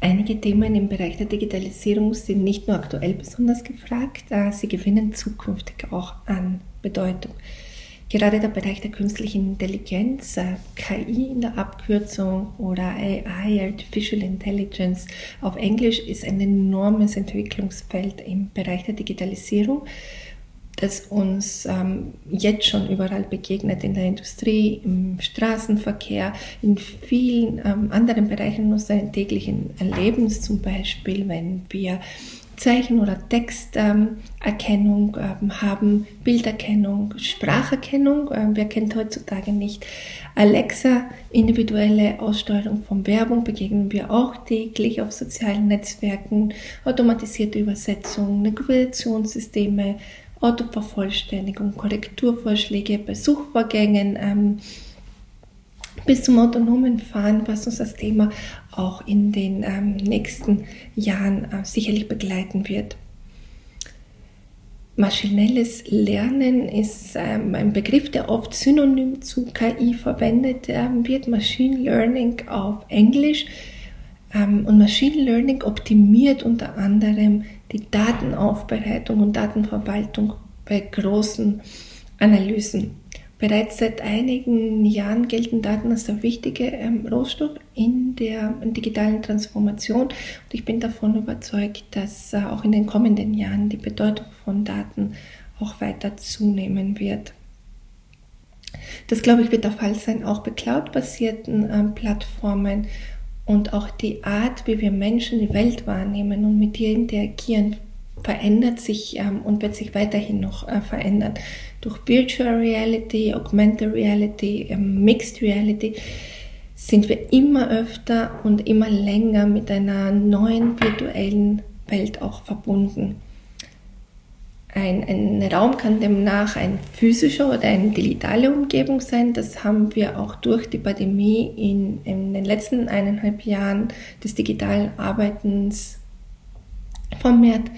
Einige Themen im Bereich der Digitalisierung sind nicht nur aktuell besonders gefragt, sie gewinnen zukünftig auch an Bedeutung. Gerade der Bereich der künstlichen Intelligenz, äh, KI in der Abkürzung oder AI, Artificial Intelligence auf Englisch, ist ein enormes Entwicklungsfeld im Bereich der Digitalisierung, das uns ähm, jetzt schon überall begegnet, in der Industrie, im Straßenverkehr, in vielen ähm, anderen Bereichen unseres täglichen Lebens, zum Beispiel wenn wir Zeichen- oder Texterkennung ähm, haben, Bilderkennung, Spracherkennung. Ähm, wer kennt heutzutage nicht Alexa, individuelle Aussteuerung von Werbung begegnen wir auch täglich auf sozialen Netzwerken, automatisierte Übersetzung, Navigationssysteme, Autovervollständigung, Korrekturvorschläge bei Suchvorgängen, ähm, bis zum autonomen Fahren, was uns das Thema auch in den ähm, nächsten Jahren äh, sicherlich begleiten wird. Maschinelles Lernen ist ähm, ein Begriff, der oft synonym zu KI verwendet ähm, wird. Machine Learning auf Englisch. Ähm, und Machine Learning optimiert unter anderem die Datenaufbereitung und Datenverwaltung bei großen Analysen. Bereits seit einigen Jahren gelten Daten als der wichtige ähm, Rohstoff in der digitalen Transformation und ich bin davon überzeugt, dass äh, auch in den kommenden Jahren die Bedeutung von Daten auch weiter zunehmen wird. Das glaube ich wird der Fall sein, auch bei cloud-basierten ähm, Plattformen und auch die Art, wie wir Menschen die Welt wahrnehmen und mit ihr interagieren, verändert sich ähm, und wird sich weiterhin noch äh, verändern. Durch Virtual Reality, Augmented Reality, ähm, Mixed Reality sind wir immer öfter und immer länger mit einer neuen virtuellen Welt auch verbunden. Ein, ein Raum kann demnach ein physischer oder eine digitale Umgebung sein. Das haben wir auch durch die Pandemie in, in den letzten eineinhalb Jahren des digitalen Arbeitens vermehrt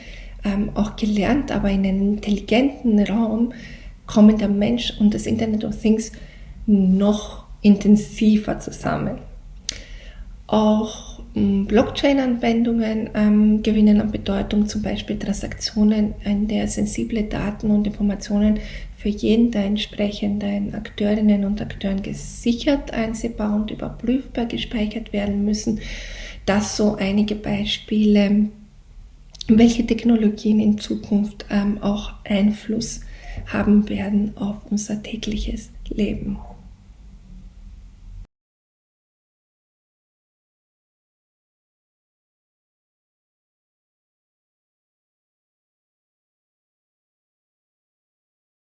ähm, auch gelernt, aber in einem intelligenten Raum kommen der Mensch und das Internet of Things noch intensiver zusammen. Auch ähm, Blockchain-Anwendungen ähm, gewinnen an Bedeutung, zum Beispiel Transaktionen, in der sensible Daten und Informationen für jeden der entsprechenden Akteurinnen und Akteuren gesichert, einsehbar und überprüfbar gespeichert werden müssen. Das so einige Beispiele welche Technologien in Zukunft ähm, auch Einfluss haben werden auf unser tägliches Leben.